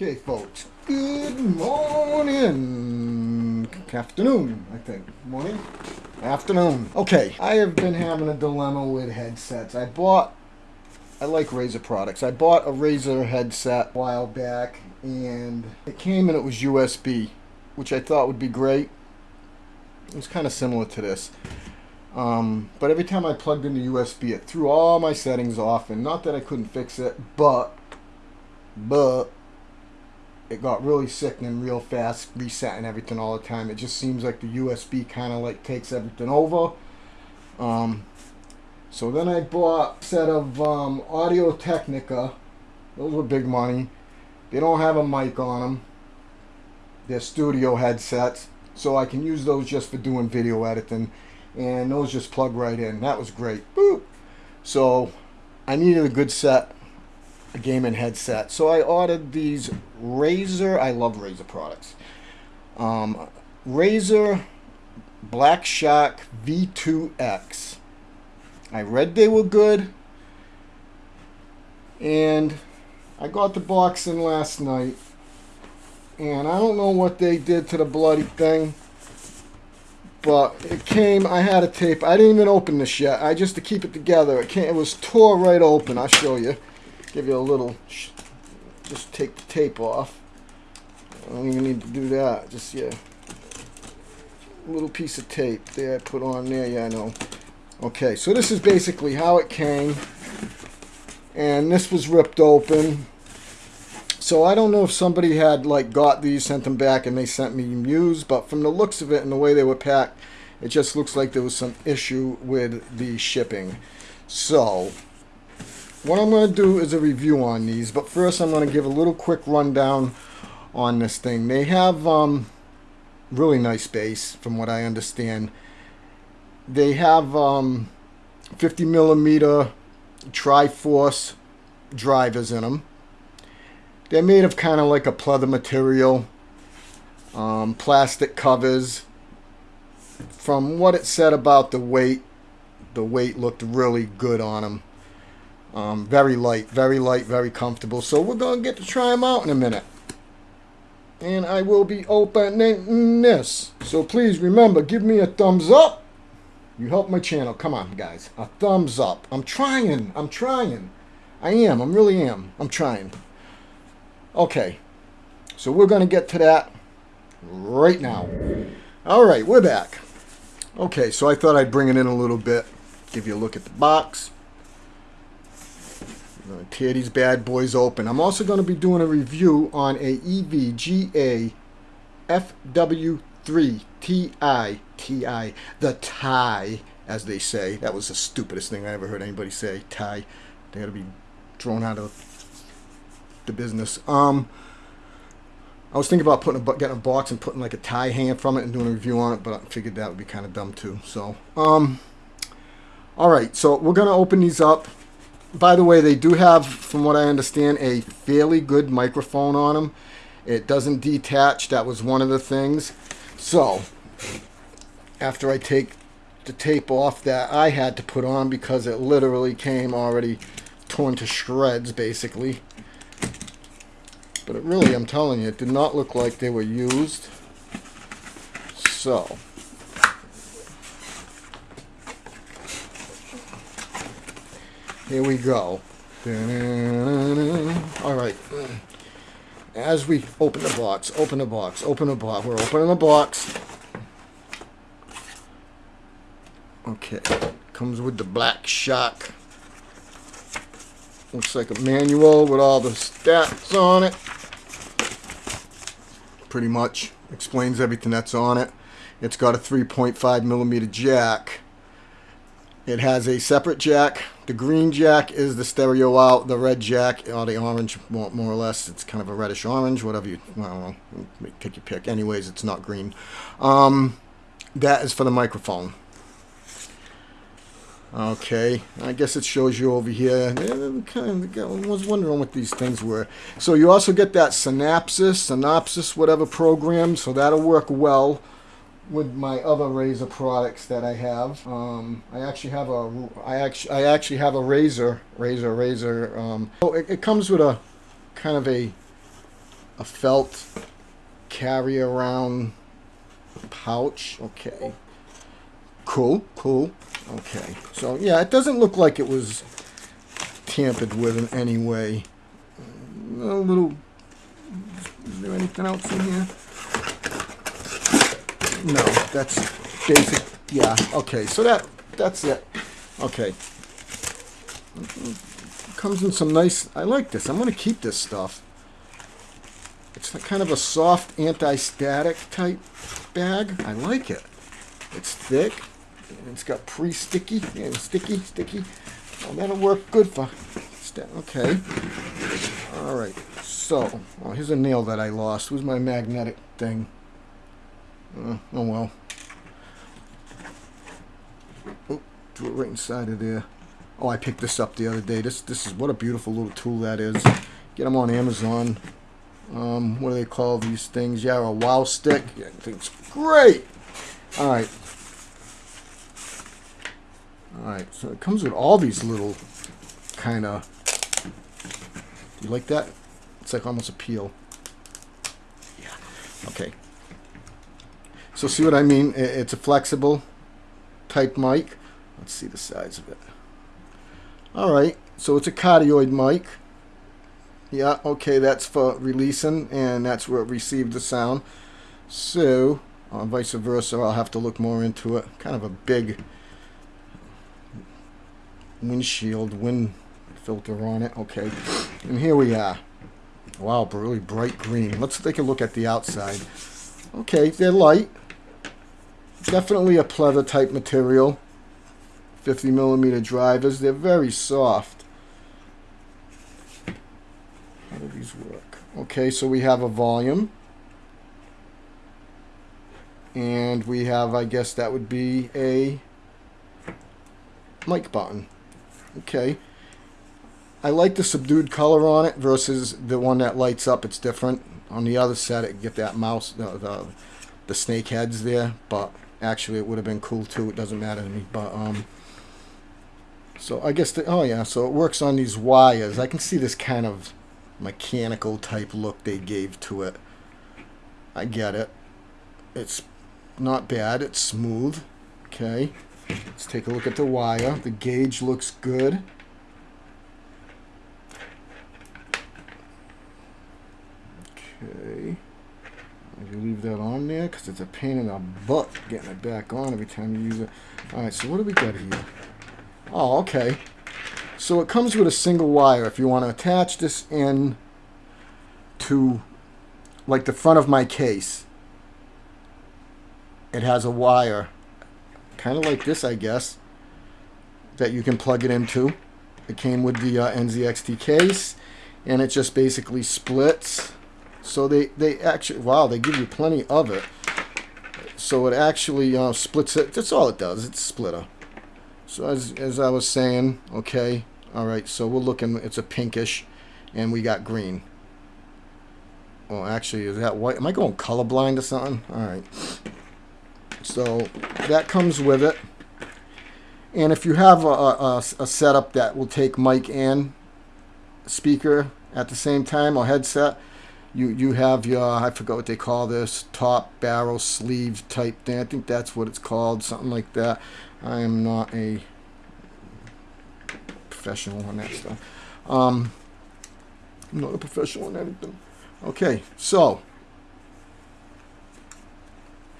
Okay, folks. Good morning. Afternoon, I think. Morning? Afternoon. Okay, I have been having a dilemma with headsets. I bought, I like Razer products. I bought a Razer headset a while back, and it came and it was USB, which I thought would be great. It was kind of similar to this. Um, but every time I plugged in the USB, it threw all my settings off, and not that I couldn't fix it, but, but, it got really sickening real fast, resetting everything all the time. It just seems like the USB kind of like takes everything over. Um, so then I bought a set of um, Audio Technica. Those were big money. They don't have a mic on them. They're studio headsets. So I can use those just for doing video editing. And those just plug right in. That was great. Boop. So I needed a good set a gaming headset. So I ordered these Razer. I love Razer products. Um, Razer Black Shark V2X. I read they were good. And I got the box in last night. And I don't know what they did to the bloody thing. But it came, I had a tape. I didn't even open this yet. I just to keep it together. It came, it was tore right open. I'll show you give you a little, just take the tape off. I don't even need to do that. Just, yeah. Little piece of tape there I put on there. Yeah, I know. Okay, so this is basically how it came. And this was ripped open. So I don't know if somebody had like got these, sent them back, and they sent me used, but from the looks of it and the way they were packed, it just looks like there was some issue with the shipping. So what I'm going to do is a review on these, but first I'm going to give a little quick rundown on this thing. They have um, really nice bass, from what I understand. They have um, 50 millimeter Triforce drivers in them. They're made of kind of like a pleather material, um, plastic covers. From what it said about the weight, the weight looked really good on them. Um, very light, very light, very comfortable. So we're going to get to try them out in a minute. And I will be opening this. So please remember, give me a thumbs up. You help my channel. Come on, guys. A thumbs up. I'm trying. I'm trying. I am. I really am. I'm trying. Okay. So we're going to get to that right now. All right, we're back. Okay, so I thought I'd bring it in a little bit. Give you a look at the box tear these bad boys open. I'm also going to be doing a review on a EVGA FW3 TI, TI, the tie, as they say. That was the stupidest thing I ever heard anybody say, tie. They got to be thrown out of the business. Um, I was thinking about putting a, getting a box and putting like a tie hanging from it and doing a review on it, but I figured that would be kind of dumb too. So, um, all right, so we're going to open these up by the way, they do have, from what I understand, a fairly good microphone on them. It doesn't detach. That was one of the things. So, after I take the tape off that I had to put on because it literally came already torn to shreds, basically. But it really, I'm telling you, it did not look like they were used. So, Here we go. All right. As we open the box, open the box, open the box. We're opening the box. Okay. Comes with the Black Shark. Looks like a manual with all the stats on it. Pretty much explains everything that's on it. It's got a 3.5 millimeter jack. It has a separate jack the green jack is the stereo out. The red jack, or the orange, more, more or less, it's kind of a reddish orange, whatever you, well, take your pick. Anyways, it's not green. Um, that is for the microphone. Okay, I guess it shows you over here. Kind of, I was wondering what these things were. So you also get that Synapsis, Synopsis, whatever program, so that'll work well with my other Razer products that I have. Um, I actually have a I actually I actually have a razor razor razor. Um, so it, it comes with a kind of a a felt carry around pouch. Okay. Cool, cool. Okay. So, yeah, it doesn't look like it was tampered with in any way. A little... Is there anything else in here? No, that's basic. Yeah, okay. So that that's it. Okay. Comes in some nice... I like this. I'm going to keep this stuff. It's kind of a soft anti-static type bag. I like it. It's thick. It's got pre-sticky. Yeah, sticky, sticky. Well, that'll work good for... Okay. All right. So, oh, here's a nail that I lost. Where's my magnetic thing? Uh, oh, well. Oh, threw it right inside of there. Oh, I picked this up the other day. This this is what a beautiful little tool that is. Get them on Amazon um, what do they call these things? Yeah, a wow stick. Yeah, I think it's great. All right. All right, so it comes with all these little kind of. Do you like that? It's like almost a peel. Yeah. Okay. So see what I mean? It's a flexible type mic. Let's see the size of it. All right, so it's a cardioid mic. Yeah, okay, that's for releasing, and that's where it received the sound. So, uh, vice versa, I'll have to look more into it. Kind of a big windshield, wind filter on it. Okay, and here we are. Wow, really bright green. Let's take a look at the outside. Okay, they're light. Definitely a pleather type material. 50 millimeter drivers. They're very soft. How do these work? Okay, so we have a volume. And we have, I guess that would be a mic button. Okay. I like the subdued color on it versus the one that lights up. It's different. On the other set, it get that mouse, the, the, the snake heads there. But actually, it would have been cool too. It doesn't matter to me. But um, so I guess the oh yeah, so it works on these wires. I can see this kind of mechanical type look they gave to it. I get it. It's not bad. It's smooth. Okay. Let's take a look at the wire. The gauge looks good. Okay. Leave that on there because it's a pain in the butt getting it back on every time you use it. Alright, so what do we got here? Oh, okay. So it comes with a single wire. If you want to attach this in to like the front of my case, it has a wire, kind of like this, I guess, that you can plug it into. It came with the uh, NZXT case, and it just basically splits. So they, they actually, wow, they give you plenty of it. So it actually uh, splits it. That's all it does. It's a splitter. So as, as I was saying, okay, all right, so we're looking, it's a pinkish, and we got green. Well, actually, is that white? Am I going colorblind or something? All right. So that comes with it. And if you have a, a, a setup that will take mic and speaker at the same time or headset, you you have your I forgot what they call this top barrel sleeve type thing. I think that's what it's called, something like that. I am not a professional on that stuff. Um, I'm not a professional on anything. Okay, so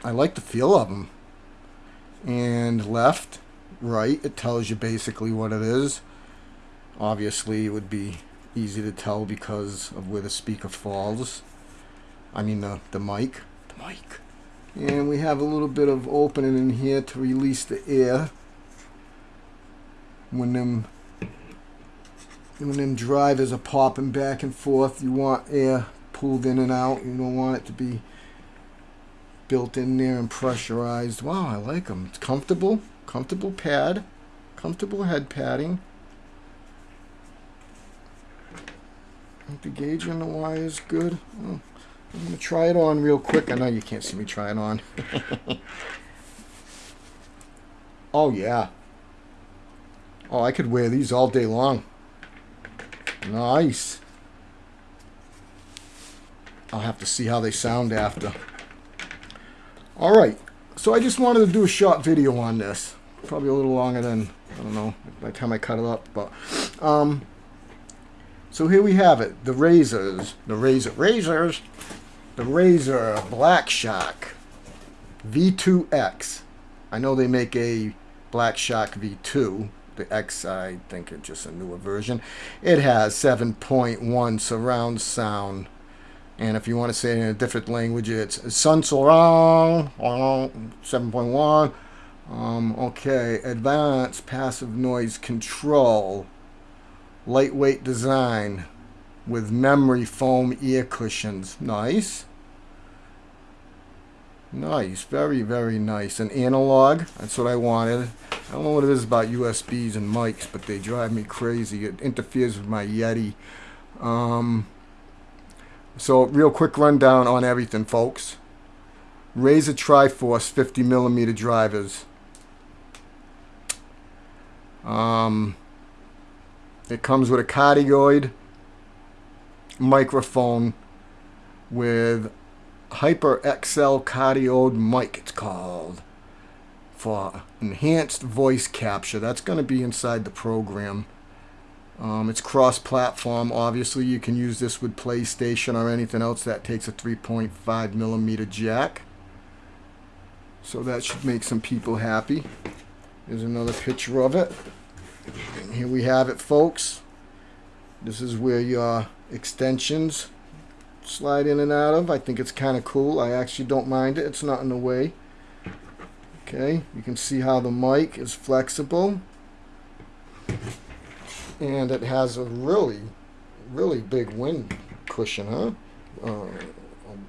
I like the feel of them. And left, right, it tells you basically what it is. Obviously, it would be easy to tell because of where the speaker falls. I mean the, the mic. The mic. And we have a little bit of opening in here to release the air. When them when them drivers are popping back and forth, you want air pulled in and out. You don't want it to be built in there and pressurized. Wow, I like them. It's comfortable. Comfortable pad. Comfortable head padding. The gauge on the wire is good. Oh, I'm going to try it on real quick. I know you can't see me try it on. oh, yeah. Oh, I could wear these all day long. Nice. I'll have to see how they sound after. All right, so I just wanted to do a short video on this. Probably a little longer than, I don't know, by the time I cut it up, but, um, so here we have it, the Razers, the Razer, Razers, the Razer Black Shark V2X. I know they make a Black Shark V2. The X, I think, it's just a newer version. It has 7.1 surround sound. And if you want to say it in a different language, it's Sun Surround 7.1. Um, okay, advanced passive noise control. Lightweight design with memory foam ear cushions. Nice. Nice, very, very nice. An analog, that's what I wanted. I don't know what it is about USBs and mics, but they drive me crazy. It interferes with my Yeti. Um, so, real quick rundown on everything, folks. Razer Triforce 50 millimeter drivers. Um, it comes with a cardioid microphone with HyperClear Cardioid mic, it's called, for enhanced voice capture. That's going to be inside the program. Um, it's cross-platform. Obviously, you can use this with PlayStation or anything else that takes a 3.5 millimeter jack. So that should make some people happy. There's another picture of it. And here we have it, folks. This is where your extensions slide in and out of. I think it's kind of cool. I actually don't mind it. It's not in the way. Okay, you can see how the mic is flexible. And it has a really, really big wind cushion, huh? Uh, um,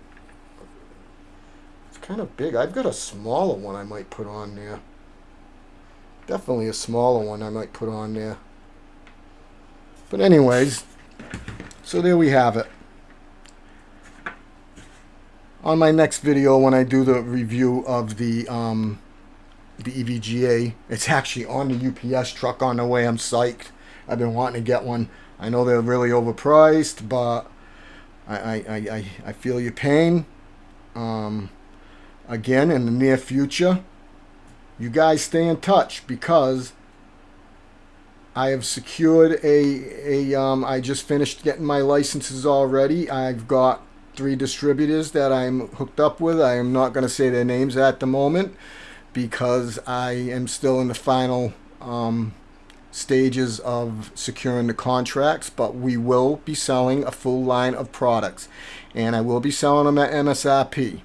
it's kind of big. I've got a smaller one I might put on there. Definitely a smaller one I might put on there. But anyways, so there we have it on my next video when I do the review of the um, the EVGA. It's actually on the UPS truck on the way. I'm psyched. I've been wanting to get one. I know they're really overpriced, but I, I, I, I feel your pain. Um, again, in the near future, you guys stay in touch because I have secured a, a um, I just finished getting my licenses already. I've got three distributors that I'm hooked up with. I am not going to say their names at the moment because I am still in the final um, stages of securing the contracts, but we will be selling a full line of products and I will be selling them at MSRP.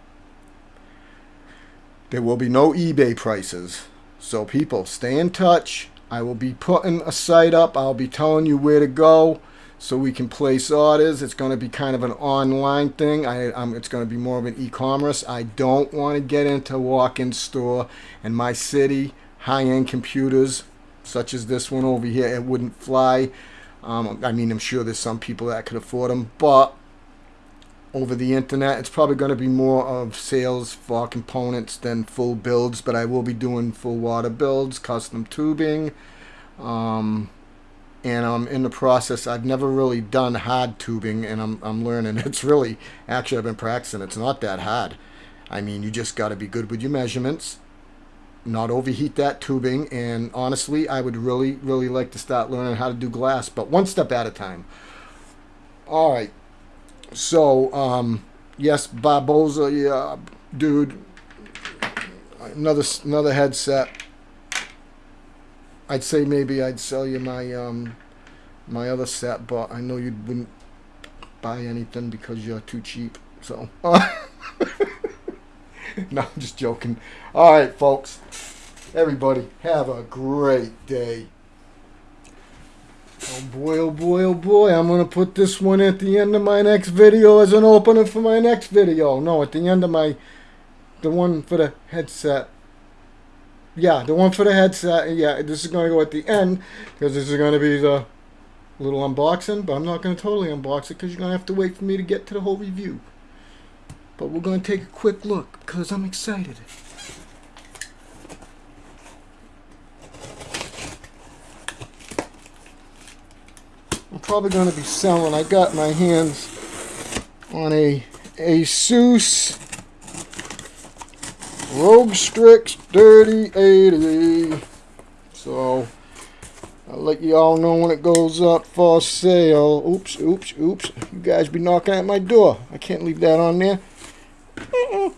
There will be no eBay prices. So people, stay in touch. I will be putting a site up. I'll be telling you where to go so we can place orders. It's going to be kind of an online thing. I, um, it's going to be more of an e-commerce. I don't want to get into walk-in store in my city. High-end computers such as this one over here, it wouldn't fly. Um, I mean, I'm sure there's some people that could afford them, but over the internet, it's probably going to be more of sales for components than full builds, but I will be doing full water builds, custom tubing, um, and I'm in the process. I've never really done hard tubing, and I'm, I'm learning. It's really, actually, I've been practicing. It's not that hard. I mean, you just got to be good with your measurements, not overheat that tubing, and honestly, I would really, really like to start learning how to do glass, but one step at a time. All right. So, um, yes, Barboza, yeah, dude, another another headset I'd say maybe I'd sell you my um, my other set, but I know you wouldn't buy anything because you're too cheap. So, no, I'm just joking. All right, folks. Everybody, have a great day. Oh boy, oh boy, oh boy. I'm going to put this one at the end of my next video as an opener for my next video. No, at the end of my, the one for the headset yeah, the one for the headset. Yeah, this is going to go at the end because this is going to be the little unboxing. But I'm not going to totally unbox it because you're going to have to wait for me to get to the whole review. But we're going to take a quick look because I'm excited. Probably going to be selling. I got my hands on a Asus ROG Strix 3080. So I'll let you all know when it goes up for sale. Oops, oops, oops. You guys be knocking at my door. I can't leave that on there.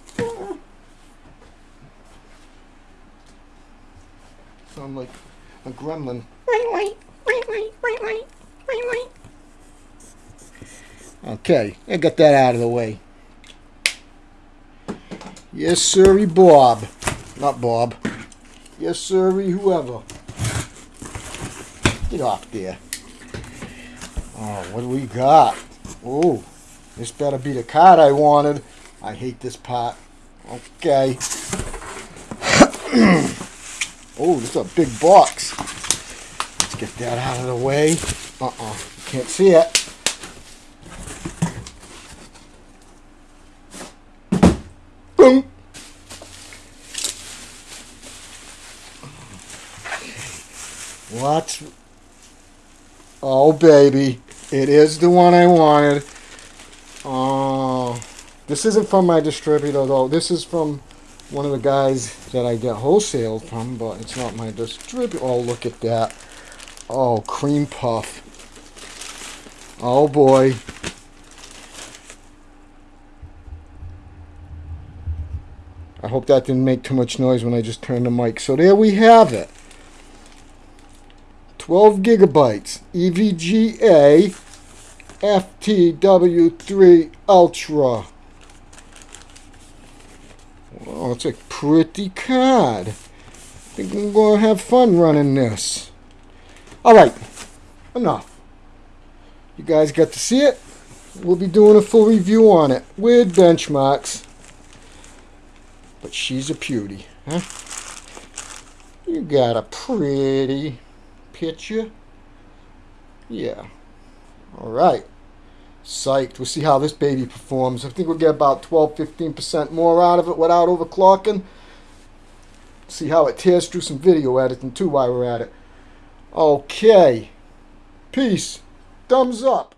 Sound like a gremlin. Okay, I got that out of the way. Yes, sirree, Bob. Not Bob. Yes, sirree, whoever. Get off there. Oh, what do we got? Oh, this better be the card I wanted. I hate this part. Okay. oh, this is a big box. Let's get that out of the way. Uh-uh. Can't see it. Boom. What's... Oh, baby. It is the one I wanted. Oh, this isn't from my distributor, though. This is from one of the guys that I get wholesale from, but it's not my distributor. Oh, look at that. Oh, cream puff. Oh, boy. I hope that didn't make too much noise when I just turned the mic. So there we have it. 12 gigabytes EVGA FTW3 Ultra. Oh, it's a pretty card. I think I'm going to have fun running this. Alright, enough. You guys got to see it. We'll be doing a full review on it with benchmarks. But she's a beauty, huh? You got a pretty picture. Yeah. All right. Psyched. We'll see how this baby performs. I think we'll get about 12-15% more out of it without overclocking. See how it tears through some video editing too while we're at it. Okay. Peace. Thumbs up.